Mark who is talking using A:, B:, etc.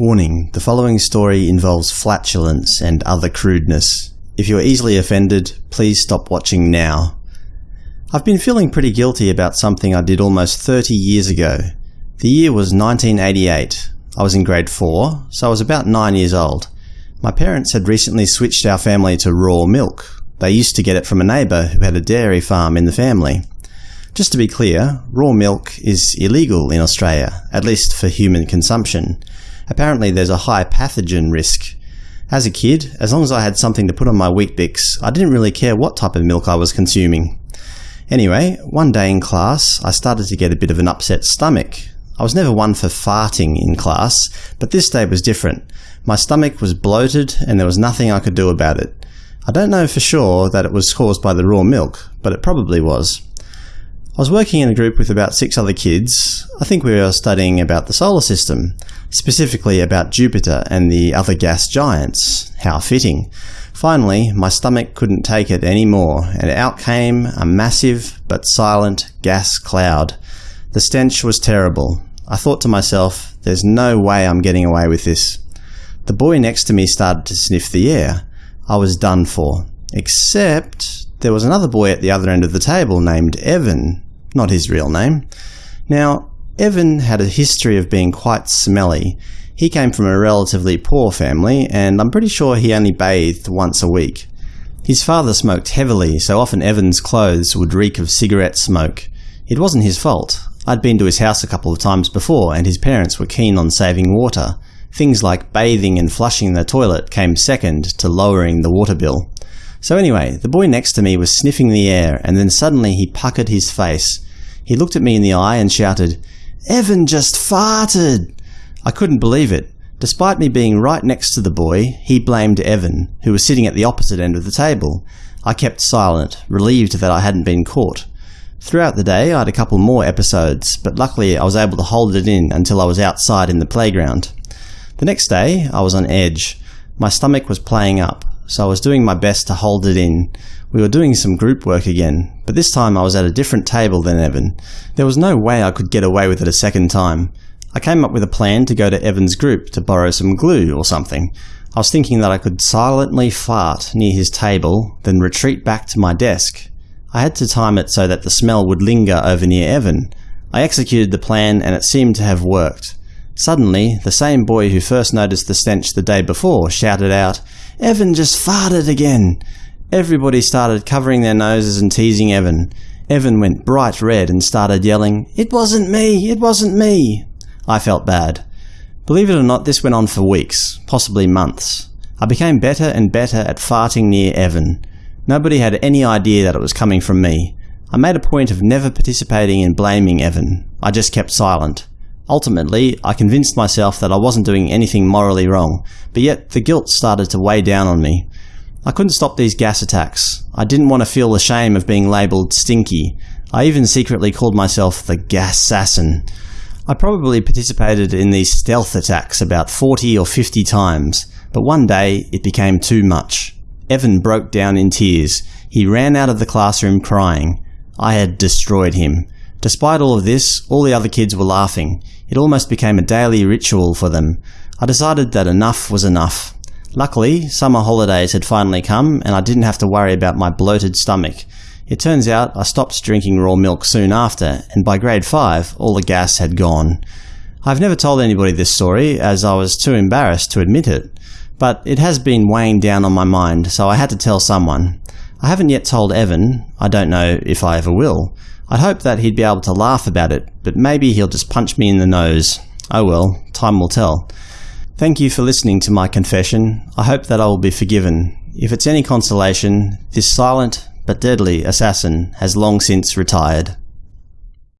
A: Warning: the following story involves flatulence and other crudeness. If you are easily offended, please stop watching now. I've been feeling pretty guilty about something I did almost 30 years ago. The year was 1988. I was in grade 4, so I was about 9 years old. My parents had recently switched our family to raw milk. They used to get it from a neighbour who had a dairy farm in the family. Just to be clear, raw milk is illegal in Australia, at least for human consumption. Apparently there's a high pathogen risk. As a kid, as long as I had something to put on my Weet-Bix, I didn't really care what type of milk I was consuming. Anyway, one day in class, I started to get a bit of an upset stomach. I was never one for farting in class, but this day was different. My stomach was bloated and there was nothing I could do about it. I don't know for sure that it was caused by the raw milk, but it probably was. I was working in a group with about six other kids. I think we were studying about the solar system, specifically about Jupiter and the other gas giants. How fitting. Finally, my stomach couldn't take it anymore, and out came a massive but silent gas cloud. The stench was terrible. I thought to myself, there's no way I'm getting away with this. The boy next to me started to sniff the air. I was done for. Except there was another boy at the other end of the table named Evan, not his real name. Now, Evan had a history of being quite smelly. He came from a relatively poor family, and I'm pretty sure he only bathed once a week. His father smoked heavily, so often Evan's clothes would reek of cigarette smoke. It wasn't his fault. I'd been to his house a couple of times before, and his parents were keen on saving water. Things like bathing and flushing the toilet came second to lowering the water bill. So anyway, the boy next to me was sniffing the air, and then suddenly he puckered his face. He looked at me in the eye and shouted, Evan just farted! I couldn't believe it. Despite me being right next to the boy, he blamed Evan, who was sitting at the opposite end of the table. I kept silent, relieved that I hadn't been caught. Throughout the day I had a couple more episodes, but luckily I was able to hold it in until I was outside in the playground. The next day I was on edge. My stomach was playing up so I was doing my best to hold it in. We were doing some group work again, but this time I was at a different table than Evan. There was no way I could get away with it a second time. I came up with a plan to go to Evan's group to borrow some glue or something. I was thinking that I could silently fart near his table, then retreat back to my desk. I had to time it so that the smell would linger over near Evan. I executed the plan and it seemed to have worked. Suddenly, the same boy who first noticed the stench the day before shouted out, Evan just farted again! Everybody started covering their noses and teasing Evan. Evan went bright red and started yelling, It wasn't me! It wasn't me! I felt bad. Believe it or not, this went on for weeks, possibly months. I became better and better at farting near Evan. Nobody had any idea that it was coming from me. I made a point of never participating in blaming Evan. I just kept silent. Ultimately, I convinced myself that I wasn't doing anything morally wrong, but yet the guilt started to weigh down on me. I couldn't stop these gas attacks. I didn't want to feel the shame of being labelled stinky. I even secretly called myself the gas assassin. I probably participated in these stealth attacks about 40 or 50 times, but one day it became too much. Evan broke down in tears. He ran out of the classroom crying. I had destroyed him. Despite all of this, all the other kids were laughing. It almost became a daily ritual for them. I decided that enough was enough. Luckily, summer holidays had finally come, and I didn't have to worry about my bloated stomach. It turns out I stopped drinking raw milk soon after, and by grade 5 all the gas had gone. I've never told anybody this story, as I was too embarrassed to admit it, but it has been weighing down on my mind, so I had to tell someone. I haven't yet told Evan, I don't know if I ever will. I'd hope that he'd be able to laugh about it, but maybe he'll just punch me in the nose. Oh well, time will tell. Thank you for listening to my confession. I hope that I will be forgiven. If it's any consolation, this silent but deadly assassin has long since retired.